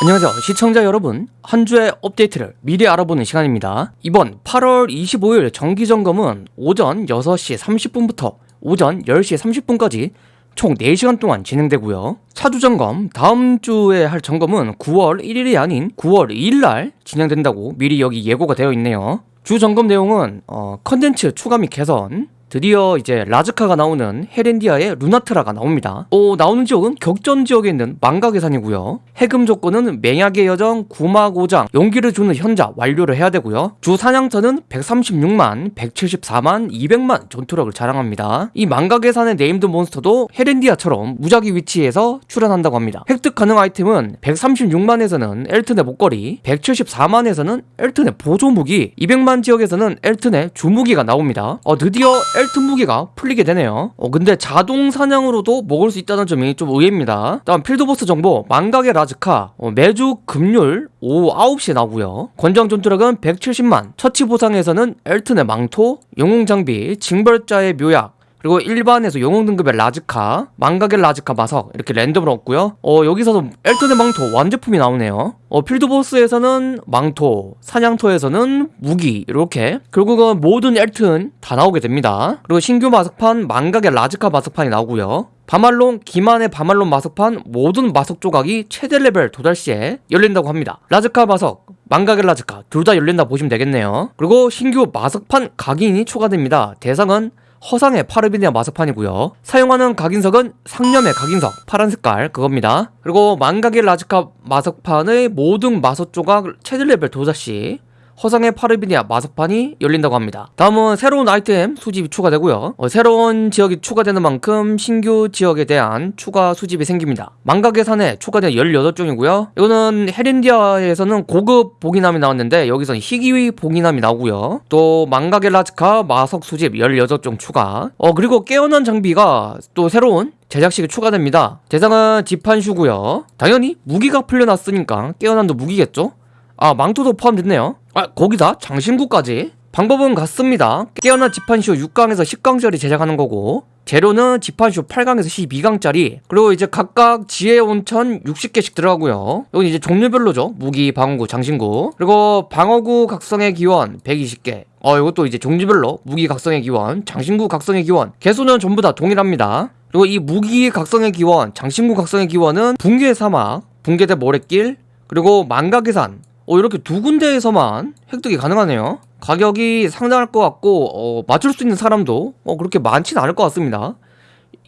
안녕하세요. 시청자 여러분 한 주의 업데이트를 미리 알아보는 시간입니다. 이번 8월 25일 정기점검은 오전 6시 30분부터 오전 10시 30분까지 총 4시간 동안 진행되고요. 차주 점검 다음 주에 할 점검은 9월 1일이 아닌 9월 2일날 진행된다고 미리 여기 예고가 되어 있네요. 주 점검 내용은 어, 컨텐츠 추가 및 개선 드디어 이제 라즈카가 나오는 헤렌디아의 루나트라가 나옵니다. 어, 나오는 지역은 격전 지역에 있는 망각의산이고요. 해금 조건은 맹약의 여정, 구마고장, 용기를 주는 현자 완료를 해야 되고요. 주 사냥터는 136만, 174만, 200만 전투력을 자랑합니다. 이 망각의산의 named 몬스터도 헤렌디아처럼 무작위 위치에서 출현한다고 합니다. 획득 가능 아이템은 136만에서는 엘튼의 목걸이, 174만에서는 엘튼의 보조무기, 200만 지역에서는 엘튼의 주무기가 나옵니다. 어, 드디어 엘튼 무기가 풀리게 되네요. 어 근데 자동 사냥으로도 먹을 수 있다는 점이 좀 의외입니다. 다음 field boss 정보. 망각의 라즈카. 어, 매주 금요일 오후 9시에 나오고요. 권장 전투력은 170만. 처치 보상에서는 엘튼의 망토 영웅 장비 징벌자의 묘약 그리고 일반에서 영웅 등급의 라즈카, 망각의 라즈카 마석 이렇게 랜덤으로 얻고요. 어 여기서도 엘튼의 망토 완제품이 나오네요. 어 field boss에서는 망토, 사냥터에서는 무기 이렇게 결국은 모든 엘튼 다 나오게 됩니다. 그리고 신규 마석판 망각의 라즈카 마석판이 나오고요. 바말론, 기만의 바말론 마석판 모든 마석 조각이 최대 레벨 도달 시에 열린다고 합니다. 라즈카 마석, 망각의 라즈카 둘 다 열린다 보시면 되겠네요. 그리고 신규 마석판 각인이 추가됩니다. 대상은 허상의 파르비니아 마석판이고요. 사용하는 각인석은 상념의 각인석 파란 색깔 그겁니다. 그리고 망각의 라즈카 마석판의 모든 마석 조각 최대 레벨 도달 시 허상의 파르비니아 마석판이 열린다고 합니다. 다음은 새로운 아이템 수집이 추가되고요. 어, 새로운 지역이 추가되는 만큼 신규 지역에 대한 추가 수집이 생깁니다. 망각의 산에 추가된 18종이고요. 이거는 헤린디아에서는 고급 보기남이 나왔는데 여기서는 희귀 보기남이 나오고요. 또 망각의 라즈카 마석 수집 18종 추가 어 그리고 깨어난 장비가 또 새로운 제작식이 추가됩니다. 대상은 지판슈고요. 당연히 무기가 풀려났으니까 깨어난도 무기겠죠? 아 망토도 포함됐네요. 아 거기다 장신구까지. 방법은 같습니다. 깨어난 지판쇼 6강에서 10강짜리 제작하는 거고 재료는 지판쇼 8강에서 12강짜리. 그리고 이제 각각 지혜 온천 60개씩 들어가고요. 이건 이제 종류별로죠. 무기, 방어구, 장신구. 그리고 방어구 각성의 기원 120개. 어 이것도 이제 종류별로 무기 각성의 기원, 장신구 각성의 기원. 개수는 전부 다 동일합니다. 그리고 이 무기 각성의 기원, 장신구 각성의 기원은 붕괴의 사막, 붕괴대 모래길 그리고 망각의 산 어, 이렇게 두 군데에서만 획득이 가능하네요. 가격이 상당할 것 같고 어, 맞출 수 있는 사람도 어, 그렇게 많지는 않을 것 같습니다.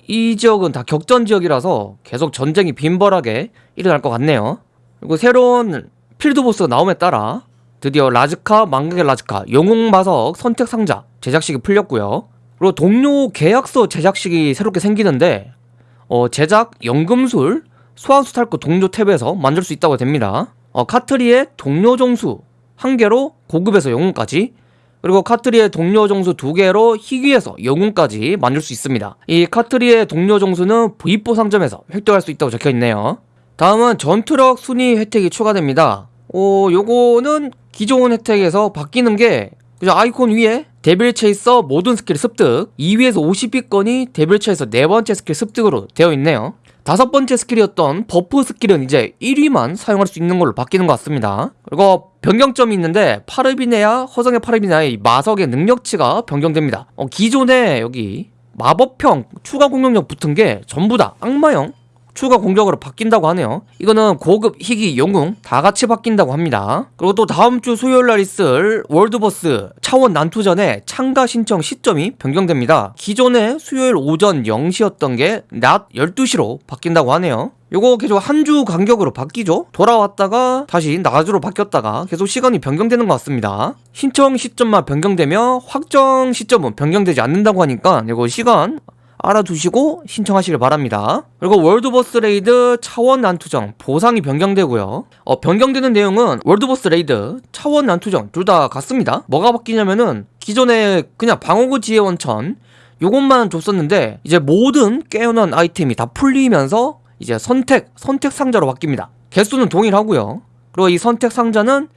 이 지역은 다 격전 지역이라서 계속 전쟁이 빈벌하게 일어날 것 같네요. 그리고 새로운 필드 보스가 나옴에 따라 드디어 라즈카, 망각의 라즈카, 영웅마석 선택 상자 제작식이 풀렸고요. 그리고 동료 계약서 제작식이 새롭게 생기는데 어, 제작, 연금술, 소환수 탈것 동료 탭에서 만들 수 있다고 됩니다 어, 카트리의 동료 정수 한 개로 고급에서 영웅까지 그리고 카트리의 동료 정수 두 개로 희귀에서 영웅까지 만들 수 있습니다. 이 카트리의 동료 정수는 V4 상점에서 획득할 수 있다고 적혀있네요. 다음은 전투력 순위 혜택이 추가됩니다. 오 요거는 기존 혜택에서 바뀌는 게 그죠? 아이콘 위에 데빌 체이서 모든 스킬 습득 2위에서 50위권이 데빌 체이서 네 번째 스킬 습득으로 되어 있네요 다섯 번째 스킬이었던 buff 스킬은 이제 1위만 사용할 수 있는 걸로 바뀌는 것 같습니다. 그리고 변경점이 있는데 파르비네아 허상의 파르비네아의 마석의 능력치가 변경됩니다. 어, 기존에 여기 마법형 추가 공격력 붙은 게 전부 다 악마형 추가 공격으로 바뀐다고 하네요. 이거는 고급, 희귀, 영웅 다 같이 바뀐다고 합니다. 그리고 또 다음 주 수요일 날 있을 월드버스 차원 난투전의 참가 신청 시점이 변경됩니다. 기존에 수요일 오전 0시였던 게 낮 12시로 바뀐다고 하네요. 요거 계속 한 주 간격으로 바뀌죠? 돌아왔다가 다시 낮으로 바뀌었다가 계속 시간이 변경되는 것 같습니다. 신청 시점만 변경되며 확정 시점은 변경되지 않는다고 하니까 이거 시간 알아두시고 신청하시길 바랍니다. 그리고 월드버스 raid 차원 난투전 보상이 변경되고요. 어, 변경되는 내용은 월드버스 raid 차원 난투전 둘 다 같습니다. 뭐가 바뀌냐면은 기존에 그냥 방어구 지혜 원천 요것만 줬었는데 이제 모든 깨어난 아이템이 다 풀리면서 이제 선택 선택 상자로 바뀝니다. 개수는 동일하고요. 그리고 이 선택 상자는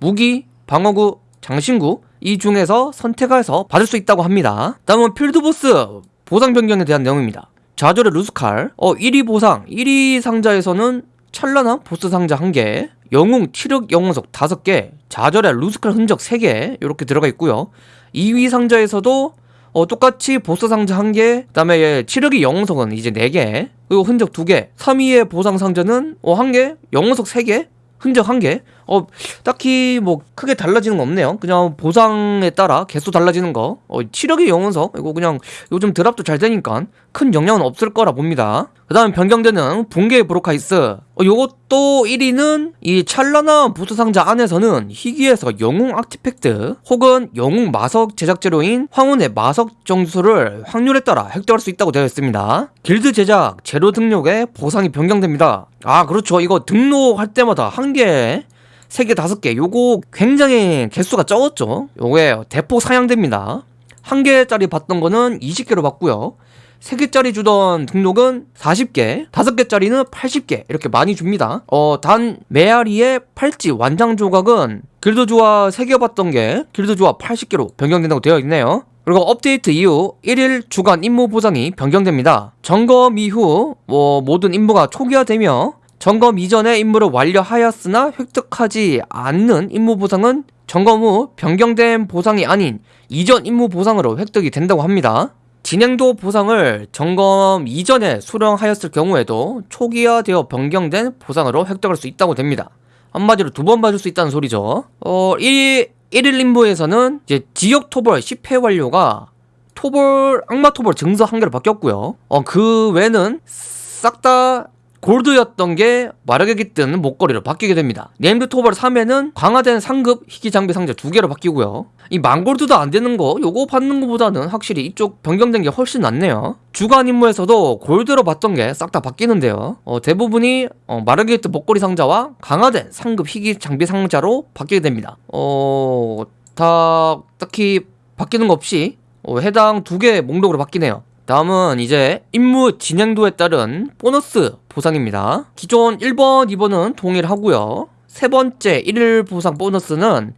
무기, 방어구, 장신구 이 중에서 선택해서 받을 수 있다고 합니다. 다음은 필드보스 보상 변경에 대한 내용입니다. 좌절의 루스칼. 어 1위 보상. 1위 상자에서는 찬란한 보스 상자 1개, 영웅 치력 영웅석 5개, 좌절의 루스칼 흔적 3개 이렇게 들어가 있고요. 2위 상자에서도 어, 똑같이 보스 상자 1개, 그 다음에 예, 치력의 영웅석은 이제 4개, 그리고 흔적 2개, 3위의 보상 상자는 어, 1개, 영웅석 3개, 흔적 1개, 어, 딱히 뭐 크게 달라지는 거 없네요. 그냥 보상에 따라 개수 달라지는 거. 어, 치력의 영혼석 이거 그냥 요즘 드랍도 잘 되니까 큰 영향은 없을 거라 봅니다. 그 다음 변경되는 붕괴의 브로카이스. 어, 요것도 1위는 이 찰나나 부스 상자 안에서는 희귀에서 영웅 아티팩트 혹은 영웅 마석 제작 재료인 황혼의 마석 정수를 확률에 따라 획득할 수 있다고 되어 있습니다. 길드 제작 재료 등록에 보상이 변경됩니다. 아 그렇죠. 이거 등록할 때마다 한 개. 3개, 5개. 요거 굉장히 개수가 적었죠. 요게 대폭 상향됩니다. 1개짜리 받던 거는 20개로 받고요. 3개짜리 주던 등록은 40개, 5개짜리는 80개 이렇게 많이 줍니다. 어, 단 메아리의 팔찌 완장 조각은 길드 조화 3개 받던 게 길드 조화 80개로 변경된다고 되어 있네요. 그리고 업데이트 이후 1일 주간 임무 보상이 변경됩니다. 점검 이후 뭐 모든 임무가 초기화되며 점검 이전에 임무를 완료하였으나 획득하지 않는 임무 보상은 점검 후 변경된 보상이 아닌 이전 임무 보상으로 획득이 된다고 합니다. 진행도 보상을 점검 이전에 수령하였을 경우에도 초기화되어 변경된 보상으로 획득할 수 있다고 됩니다. 한마디로 두 번 받을 수 있다는 소리죠. 어, 1, 1일 임무에서는 이제 지역 토벌 10회 완료가 토벌, 악마 토벌 증서 한 개로 바뀌었고요. 어, 그 외는 싹 다 골드였던 게 마력에 깃든 목걸이로 바뀌게 됩니다. named 토벌 3에는 강화된 상급 희귀 장비 상자 두 개로 바뀌고요. 이 만골드도 안 되는 거 요거 받는 것보다는 확실히 이쪽 변경된 게 훨씬 낫네요. 주간 임무에서도 골드로 받던 게 싹 다 바뀌는데요. 어, 대부분이 어, 마력에 깃든 목걸이 상자와 강화된 상급 희귀 장비 상자로 바뀌게 됩니다. 어, 다 딱히 바뀌는 거 없이 어, 해당 두 개 목록으로 바뀌네요. 다음은 이제 임무 진행도에 따른 보너스 보상입니다. 기존 1번, 2번은 동일하고요. 세 번째 1일 보상 보너스는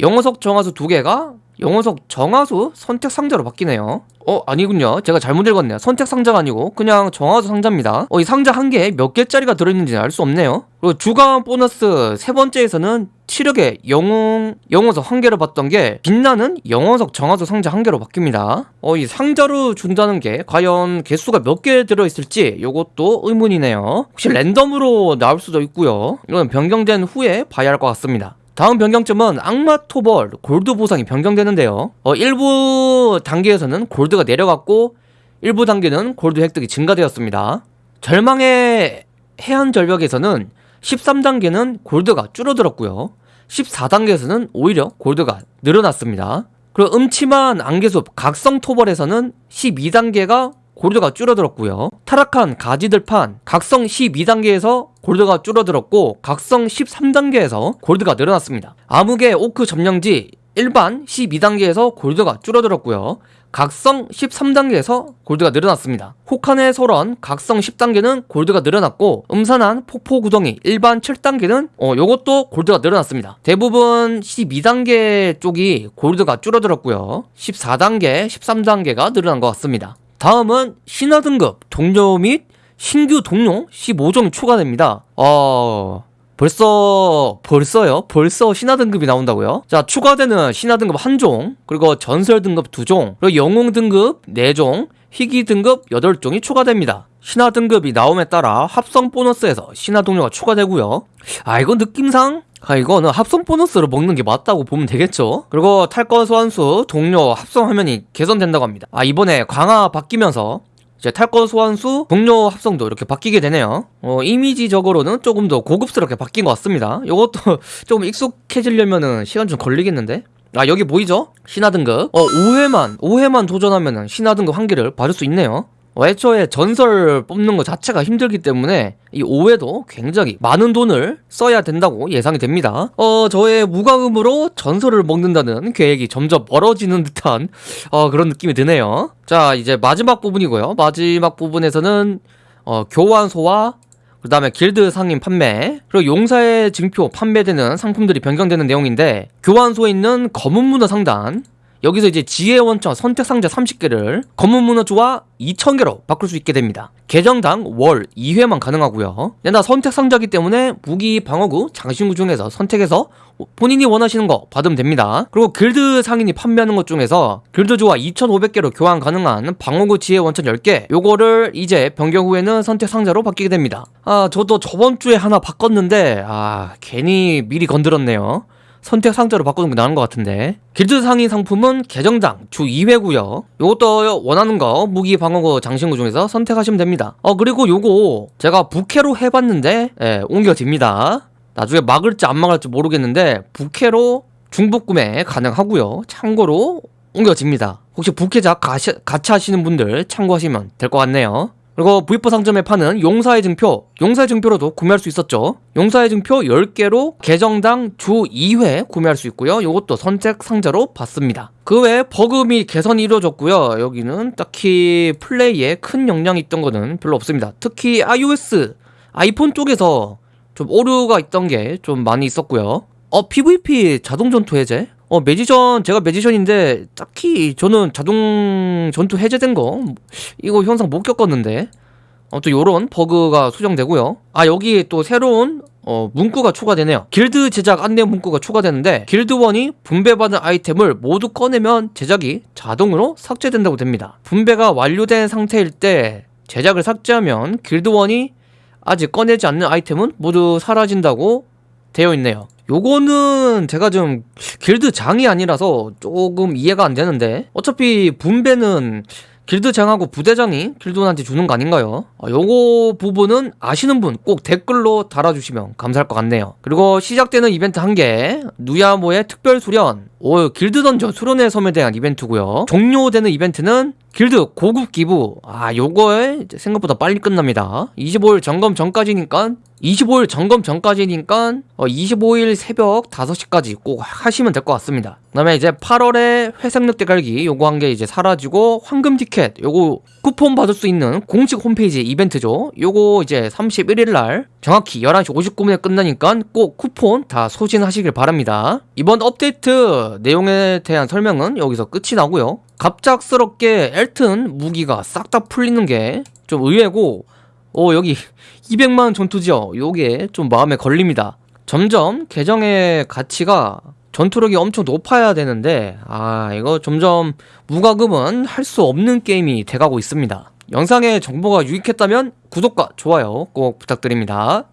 영어석 정화수 두 개가 영어석 정화수 선택 상자로 바뀌네요. 어 아니군요. 제가 잘못 읽었네요. 선택 상자가 아니고 그냥 정화수 상자입니다. 어 이 상자 한 개에 몇 개짜리가 들어있는지 알 수 없네요. 그리고 주간 보너스 세 번째에서는 치력의 영웅 영어석 한 개를 받던 게 빛나는 영어석 정화수 상자 한 개로 바뀝니다. 어 이 상자로 준다는 게 과연 개수가 몇 개 들어있을지 이것도 의문이네요. 혹시 랜덤으로 나올 수도 있고요. 이건 변경된 후에 봐야 할 것 같습니다. 다음 변경점은 악마 토벌 골드 보상이 변경되는데요. 어, 일부 단계에서는 골드가 내려갔고 일부 단계는 골드 획득이 증가되었습니다. 절망의 해안 절벽에서는 13단계는 골드가 줄어들었고요. 14단계에서는 오히려 골드가 늘어났습니다. 그리고 음침한 안개숲 각성 토벌에서는 12단계가 골드가 줄어들었고요. 타락한 가지들판 각성 12단계에서 골드가 줄어들었고 각성 13단계에서 골드가 늘어났습니다. 암흑의 오크 점령지 일반 12단계에서 골드가 줄어들었고요. 각성 13단계에서 골드가 늘어났습니다. 혹한의 소런 각성 10단계는 골드가 늘어났고 음산한 폭포 구덩이 일반 7단계는 어 요것도 골드가 늘어났습니다. 대부분 12단계 쪽이 골드가 줄어들었고요. 14단계, 13단계가 늘어난 것 같습니다. 다음은 신화 등급 동료 및 신규 동료 15종이 추가됩니다. 어... 벌써 벌써요? 벌써 신화 등급이 나온다고요? 자 추가되는 신화 등급 한 종, 그리고 전설 등급 두 종, 그리고 영웅 등급 네 종, 희귀 등급 8종이 추가됩니다. 신화 등급이 나옴에 따라 합성 보너스에서 신화 동료가 추가되고요. 아 이거 느낌상 아, 이거는 합성 보너스를 먹는 게 맞다고 보면 되겠죠? 그리고 탈거 소환수 동료 합성 화면이 개선된다고 합니다. 아, 이번에 강화 바뀌면서 이제 탈거 소환수 동료 합성도 이렇게 바뀌게 되네요. 어, 이미지적으로는 조금 더 고급스럽게 바뀐 것 같습니다. 이것도 조금 익숙해지려면은 시간 좀 걸리겠는데? 아 여기 보이죠? 신화 등급 어 5회만 5회만 도전하면은 신화 등급 한 개를 받을 수 있네요 어, 애초에 전설 뽑는 것 자체가 힘들기 때문에 이 5회도 굉장히 많은 돈을 써야 된다고 예상이 됩니다. 어, 저의 무과금으로 전설을 먹는다는 계획이 점점 멀어지는 듯한 어, 그런 느낌이 드네요. 자, 이제 마지막 부분이고요. 마지막 부분에서는 어, 교환소와 그 다음에 길드 상인 판매 그리고 용사의 증표 판매되는 상품들이 변경되는 내용인데 교환소에 있는 검은 문화 상단 여기서 이제 지혜 원천 선택 상자 30개를 검은 문어주와 2000개로 바꿀 수 있게 됩니다. 계정당 월 2회만 가능하고요. 근데 나 선택 상자기 때문에 무기, 방어구, 장신구 중에서 선택해서 본인이 원하시는 거 받으면 됩니다. 그리고 길드 상인이 판매하는 것 중에서 길드주와 2500개로 교환 가능한 방어구 지혜 원천 10개 요거를 이제 변경 후에는 선택 상자로 바뀌게 됩니다. 아 저도 저번 주에 하나 바꿨는데 아 괜히 미리 건드렸네요. 선택 상자로 바꾸는 게 나은 것 같은데. 길드 상인 상품은 계정당 주 2회고요. 요것도 원하는 거 무기 방어구 장신구 중에서 선택하시면 됩니다. 어 그리고 요거 제가 부캐로 해봤는데 예, 옮겨집니다. 나중에 막을지 안 막을지 모르겠는데 부캐로 중복 구매 가능하고요. 참고로 옮겨집니다. 혹시 부캐작 같이 하시는 분들 참고하시면 될 것 같네요 그리고 V4 상점에 파는 용사의 증표, 용사의 증표로도 구매할 수 있었죠. 용사의 증표 10개로 계정당 주 2회 구매할 수 있고요. 이것도 선택 상자로 받습니다. 그 외에 버그 및 개선이 이루어졌고요. 여기는 딱히 플레이에 큰 영향이 있던 거는 별로 없습니다. 특히 iOS, 아이폰 쪽에서 좀 오류가 있던 게 좀 많이 있었고요. 어, PVP 자동 전투 해제? 어, 매지션, 제가 매지션인데, 딱히 저는 자동 전투 해제된 거, 이거 현상 못 겪었는데. 아무튼 요런 버그가 수정되고요. 아, 여기 또 새로운, 어, 문구가 추가되네요. 길드 제작 안내 문구가 추가되는데, 길드원이 분배받은 아이템을 모두 꺼내면 제작이 자동으로 삭제된다고 됩니다. 분배가 완료된 상태일 때, 제작을 삭제하면 길드원이 아직 꺼내지 않는 아이템은 모두 사라진다고 되어 있네요. 요거는 제가 좀 길드 장이 아니라서 조금 이해가 안 되는데 어차피 분배는 길드장하고 부대장이 길드원한테 주는 거 아닌가요? 아, 요거 부분은 아시는 분 꼭 댓글로 달아주시면 감사할 것 같네요. 그리고 시작되는 이벤트 한 개, 누야모의 특별 수련, 오, 길드 던전 수련의 섬에 대한 이벤트고요. 종료되는 이벤트는 길드 고급 기부. 아, 요거에 생각보다 빨리 끝납니다. 25일 점검 전까지니까 25일 점검 전까지니까 어, 25일 새벽 5시까지 꼭 하시면 될 것 같습니다. 그 다음에 이제 8월에 회색 늑대 갈기 요거 한 개 이제 사라지고 황금 티켓 요거 쿠폰 받을 수 있는 공식 홈페이지 이벤트죠. 요거 이제 31일 날 정확히 11시 59분에 끝나니까 꼭 쿠폰 다 소진하시길 바랍니다. 이번 업데이트 내용에 대한 설명은 여기서 끝이 나고요. 갑작스럽게 엘튼 무기가 싹 다 풀리는 게 좀 의외고 어 여기 200만 전투지요 요게 좀 마음에 걸립니다. 점점 계정의 가치가 전투력이 엄청 높아야 되는데 아 이거 점점 무과금은 할 수 없는 게임이 돼가고 있습니다. 영상의 정보가 유익했다면 구독과 좋아요 꼭 부탁드립니다